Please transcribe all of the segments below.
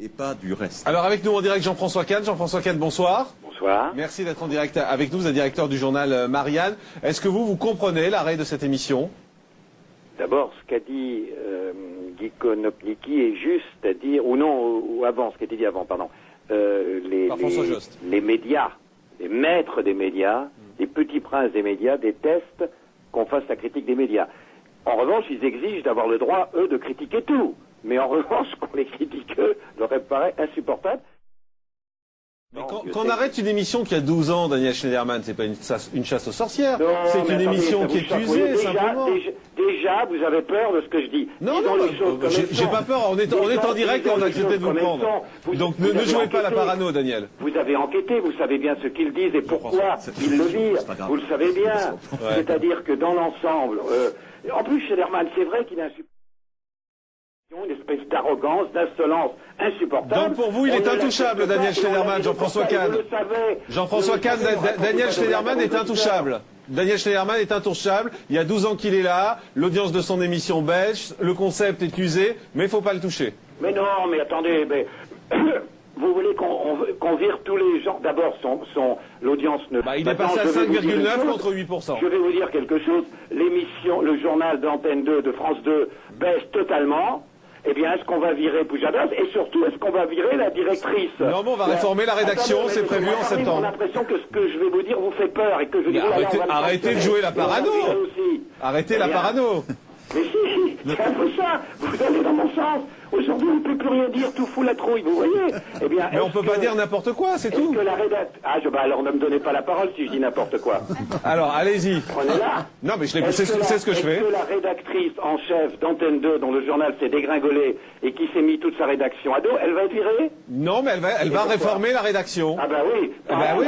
et pas du reste. Alors avec nous en direct Jean-François Kahn. Jean-François Kahn, bonsoir. Bonsoir. Merci d'être en direct avec nous, vous êtes directeur du journal euh, Marianne. Est-ce que vous, vous comprenez l'arrêt de cette émission? D'abord, ce qu'a dit euh, Guy Konopniki est juste, c'est-à-dire, ou non, ou, avant, ce qui a été dit avant, pardon. Euh, les, Par François les, Jost. les médias, les maîtres des médias, les petits princes des médias détestent qu'on fasse la critique des médias. En revanche, ils exigent d'avoir le droit, eux, de critiquer tout. Mais en revanche, qu'on les critique, eux, leur paraît insupportable. Mais Non, quand, on arrête une émission qui a 12 ans, Daniel Schneiderman, c'est pas une chasse, une chasse aux sorcières. Non, C'est une attendez, émission qui est usée, déjà, simplement. Déjà, déjà, vous avez peur de ce que je dis. Non, non, les choses comme j'ai pas peur. On est, on est en direct et on a accepté de vous prendre. Vous- Donc vous ne, jouez pas la parano, Daniel. Vous avez enquêté, vous savez bien ce qu'ils disent et pourquoi ils le disent. Vous le savez bien. Ouais. C'est-à-dire que dans l'ensemble, euh, en plus, Schneiderman, c'est vrai qu'il a un une espèce d'arrogance, d'insolence insupportable. Donc, pour vous, il est ne intouchable, Daniel Schneiderman, Jean-François Kahn. Jean-François Kahn, Daniel Schneiderman est intouchable. Daniel Schneiderman est intouchable. Il y a 12 ans qu'il est là. L'audience de son émission baisse. Le concept est usé, mais il faut pas le toucher. Mais non, mais attendez, mais vous voulez qu'on on- qu'on vire tous les gens D'abord, son, son l'audience ne. Bah, il est passé à je vais vous dire une 5,9 chose. contre 8%. Je vais vous dire quelque chose. L'émission, le journal d'Antenne 2 de France 2 baisse totalement. Eh bien, est-ce qu'on va virer Poujadas Et surtout, est-ce qu'on va virer la directrice Non, mais on va réformer la rédaction, c'est prévu en septembre. J'ai l'impression que ce que je vais vous dire vous fait peur et que je dis, oh là arrêtez- arrêtez de jouer la parano. Arrêtez Eh la bien, parano. mais si, c'est un peu ça. Vous allez dans mon sens. Aujourd'hui, on ne peut plus rien dire, tout fout la trouille, vous voyez Eh bien, Mais on est-ce peut pas dire n'importe quoi, c'est tout. que la rédac... Ah, je, bah alors ne me donnez pas la parole si je dis n'importe quoi. Alors, allez-y. Prenez-la. Non, mais je l'ai- Est-ce c'est ce la- c'est ce que je fais. Que la rédactrice en chef d'Antenne 2, dont le journal s'est dégringolé et qui s'est mis toute sa rédaction à dos, elle va être virée? Non, mais elle va, elle va réformer la rédaction. Ah bah oui. Ah bah oui.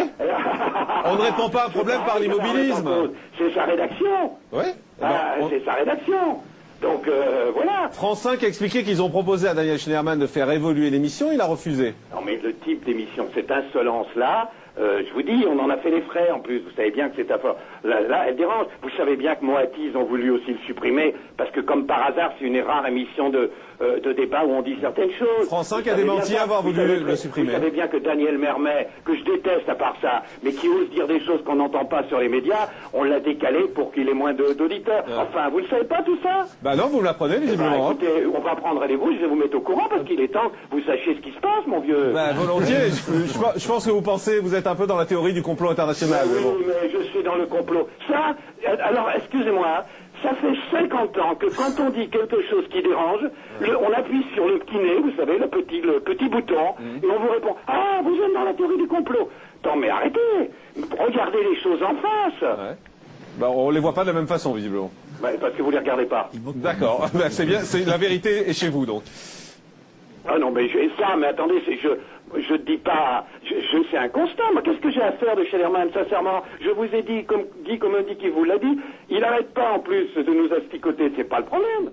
On ne répond pas à un problème par l'immobilisme. C'est sa rédaction. Ouais. Ah, Bon, on- C'est sa rédaction. Donc euh, voilà. France 5 a expliqué qu'ils ont proposé à Daniel Schneiderman de faire évoluer l'émission, il a refusé. Non mais le type d'émission, cette insolence-là, euh, je vous dis, on en a fait les frais en plus. Vous savez bien que c'est affaire. Là, là, elle dérange. Vous savez bien que Moati, ils ont voulu aussi le supprimer parce que comme par hasard, c'est une rare émission de, euh, de débat où on dit certaines choses. France 5 Vous a démenti avoir voulu savez le supprimer. Vous savez bien que Daniel Mermet, que je déteste à part ça, mais qui ose dire des choses qu'on n'entend pas sur les médias, on l'a décalé pour qu'il ait moins d'auditeurs. Enfin, vous ne savez pas tout ça? Bah non, vous me l'apprenez Eh ben, visiblement. hein. écoutez, on va prendre rendez-vous, je vais vous mettre au courant parce qu'il est temps que vous sachiez ce qui se passe, mon vieux. Bah, volontiers. Je, je- je pense que vous pensez, vous êtes un peu dans la théorie du complot international. mais oui, bon. mais je suis dans le complot. Ça, alors, excusez-moi, ça fait 50 ans que quand on dit quelque chose qui dérange, le- on appuie sur le petit nez, vous savez, le petit, le petit bouton, Mhm. et on vous répond Ah, vous êtes dans la théorie du complot. Attends, mais arrêtez Regardez les choses en face Ouais. Bah, on les voit pas de la même façon visiblement. Bah, Parce que vous les regardez pas. D'accord. Bah, c'est bien. C'est la vérité est chez vous donc. Ah non, mais et ça, mais attendez, c'est, je je dis pas, je, je- un constat. Moi, qu'est-ce que j'ai à faire de Schellerman, sincèrement? Je vous ai dit, comme dit, comme dit qui vous l'a dit, il n'arrête pas en plus de nous asticoter, c'est pas le problème.